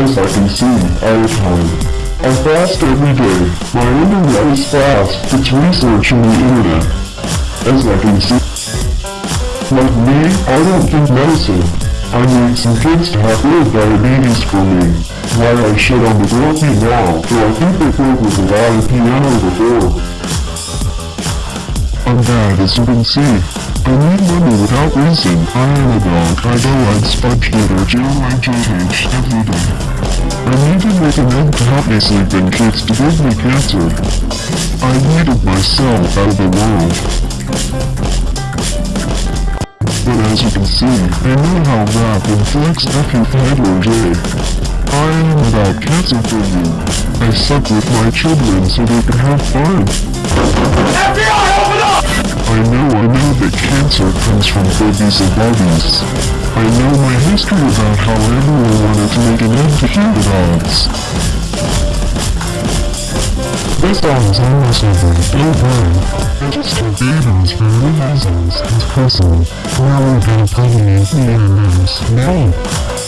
As I can see, all the time. I fast every day. My internet is fast. It's research in the internet. As I can see. Like me, I don't think medicine. I need some kids to have real diabetes for me. Why I shit on the therapy now, though I think they played with a lot of piano before. I'm bad as you can see. I need money without reason. I am a dog. I go on sponge or gel my JH every day. I needed man to help me sleep in kids to give me cancer. I needed myself out of the world. But as you can see, I know how rap inflicts. Handler J. I am without cancer for you. I suck with my children so they can have fun. FBI, open up! I know, I know that cancer comes from babies and bodies. I know my history about how everyone wanted to make an end to human odds. This song is almost over, don't worry. I just took babies for reasons, and personally, now we're gonna play me and Now.